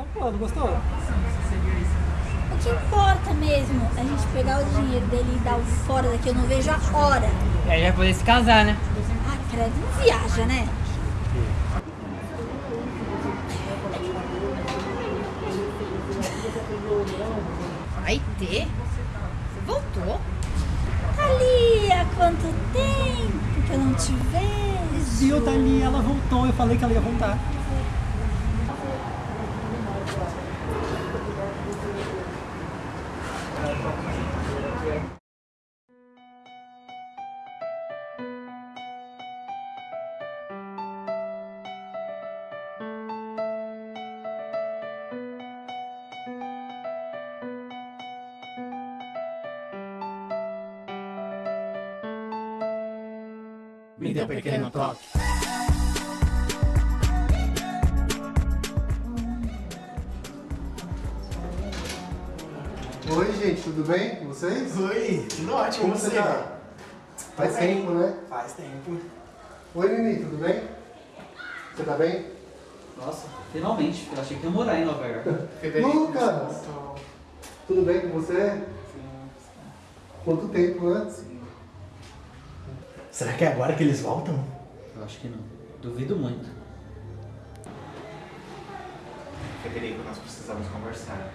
Sacando, gostou? O que importa mesmo é a gente pegar o dinheiro dele e dar o fora daqui, eu não vejo a hora. E aí vai poder se casar, né? Ah, credo, não viaja, né? Vai ter? Você voltou? Thalia, quanto tempo que eu não te vejo. Viu, tá ali, ela voltou. Eu falei que ela ia voltar. Me dê um pequeno toque. Oi, gente, tudo bem com vocês? Oi, tudo ótimo, Como você tá? Faz bem. tempo, né? Faz tempo. Oi, Nini, tudo bem? Você tá bem? Nossa, finalmente. Eu achei que ia morar em Nova York. Lucas! Tudo bem com você? Quanto tempo, né? Será que é agora que eles voltam? Eu acho que não. Duvido muito. Federico, nós precisamos conversar.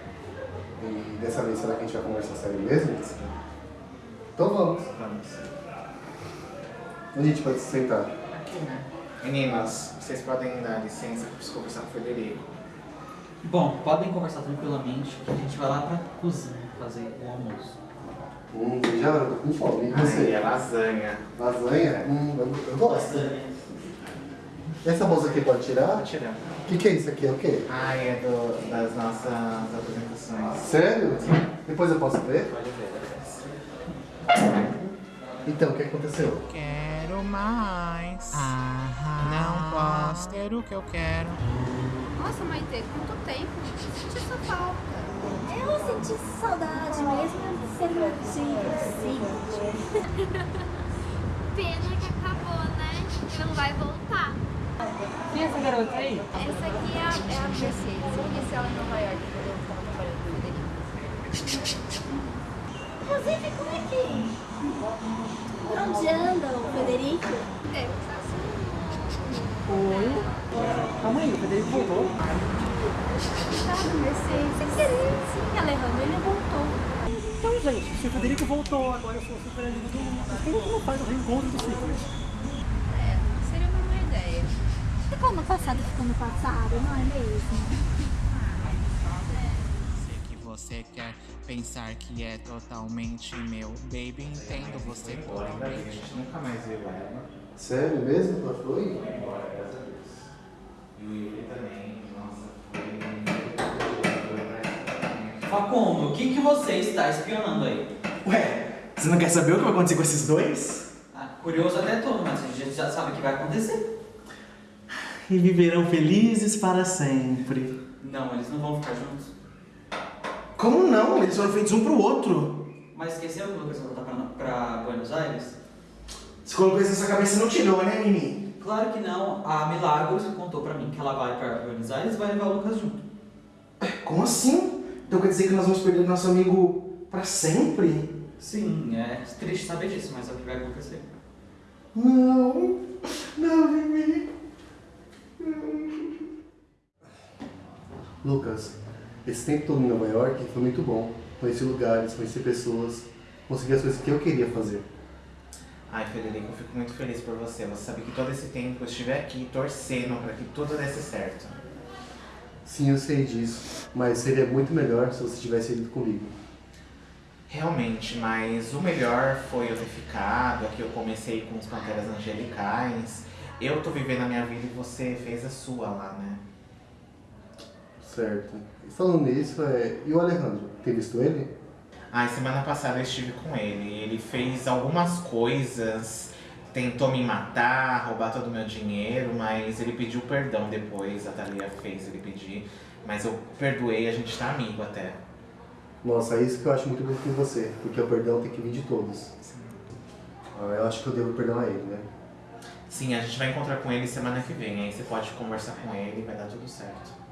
E dessa vez, será que a gente vai conversar sério mesmo? Então vamos. Vamos. Onde a gente pode se sentar? Aqui, né? Meninas, vocês podem dar licença que eu preciso conversar com o Federico. Bom, podem conversar tranquilamente que a gente vai lá pra cozinha fazer o almoço. Hum, já eu tô com fome. E Ai, você? é lasanha. Lasanha? Hum, eu, eu gosto. Essa bolsa aqui pode tirar? Tô tirando. O que, que é isso aqui? É o quê? Ai, é do, das nossas apresentações. Sério? Depois eu posso ver? Pode ver, Então, o que aconteceu? Quero mais. Não posso ter o que eu quero. Nossa, Maite, quanto tempo? Senti essa falta. Eu senti saudade mesmo de ser motivo, assim. Pena que acabou, né? Não vai voltar. É garota aí? Essa aqui é a, é a Mercedes. Eu conheci ela em Nova York quando eu estava trabalhando com o Federico. Inclusive, como é que... Onde anda o Federico? Assim. Oi. Calma aí, o Federico voltou. Sabe, Mercedes? Querer. Sim, Alejandro, ele voltou. Então, gente, se o Federico voltou, agora eu sou super amigo do Lucas. Por que não faz o reencontro dos ciclos? É, seria uma boa ideia. Ficou no passado, ficou no passado, não é mesmo? Sei que você quer pensar que é totalmente meu. Baby, entendo você Embora, ainda bem, a totalmente. gente nunca mais viu ela. Sério mesmo? Ela foi? Embora, graças a Deus. E o Yuri também, nossa, foi... Facundo, o que, que você está espionando aí? Ué, você não quer saber o que vai acontecer com esses dois? Ah, curioso até todo, mas a gente já sabe o que vai acontecer. E viverão felizes para sempre. Não, eles não vão ficar juntos. Como não? Eles foram feitos um pro outro. Mas esqueceu que o Lucas vai voltar pra, pra Buenos Aires? Você colocou isso na sua cabeça e não tirou, né, Mimi? Claro que não. A Milagros contou pra mim que ela vai pra Buenos Aires e vai levar o Lucas junto. Como assim? Então quer dizer que nós vamos perder nosso amigo pra sempre? Sim, é triste saber disso, mas é o que vai acontecer. Não, não, Mimi. Lucas, esse tempo todo em Nova York foi muito bom. Conheci lugares, conheci pessoas, consegui as coisas que eu queria fazer. Ai, Federico, eu fico muito feliz por você. Você sabe que todo esse tempo eu estive aqui torcendo para que tudo desse certo. Sim, eu sei disso, mas seria muito melhor se você tivesse ido comigo. Realmente, mas o melhor foi eu ter ficado. Aqui eu comecei com os Panteras Angelicais. Eu tô vivendo a minha vida e você fez a sua lá, né? Certo. E falando nisso, é... e o Alejandro? Tem visto ele? Ai, semana passada eu estive com ele. Ele fez algumas coisas, tentou me matar, roubar todo o meu dinheiro, mas ele pediu perdão depois. A Thalia fez ele pedir. Mas eu perdoei, a gente tá amigo até. Nossa, é isso que eu acho muito bom com você, porque o perdão tem que vir de todos. Ah, eu acho que eu devo perdoar ele, né? Sim, a gente vai encontrar com ele semana que vem. Aí você pode conversar com ele e vai dar tudo certo.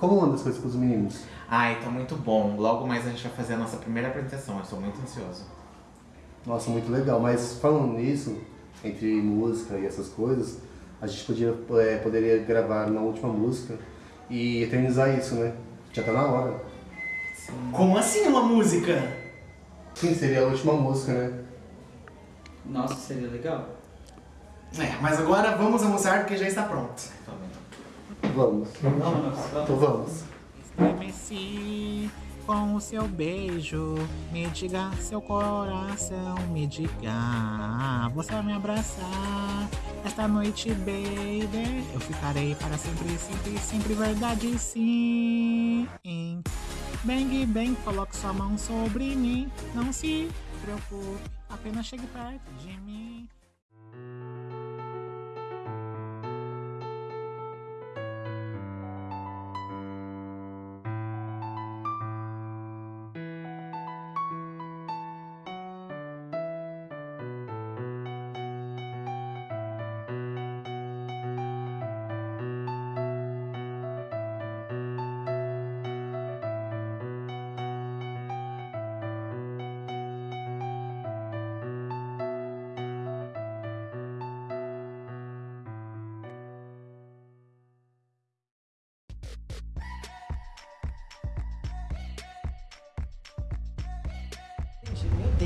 Como anda as coisas com os meninos? Ai, tá muito bom. Logo mais a gente vai fazer a nossa primeira apresentação. Eu estou muito ansioso. Nossa, muito legal. Mas falando nisso, entre música e essas coisas, a gente podia, é, poderia gravar na última música e eternizar isso, né? Já tá na hora. Como assim uma música? Sim, seria a última música, né? Nossa, seria legal. É, mas agora vamos almoçar porque já está pronto. Vamos. Vamos, Então vamos. Estremeci com o seu beijo. Me diga seu coração, me diga. Você vai me abraçar esta noite, baby. Eu ficarei para sempre, sempre, sempre verdade, sim. Bang, bang, coloque sua mão sobre mim. Não se preocupe, apenas chegue perto de mim.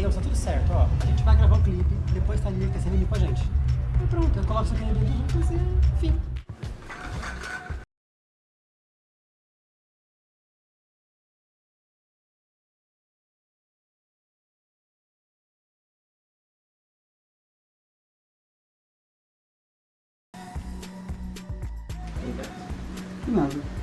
Deus, tá tudo certo, ó. A gente vai gravar o clipe, depois tá ali, se reunir com a gente. E pronto, eu coloco isso aqui vídeo juntos e fim. Nada.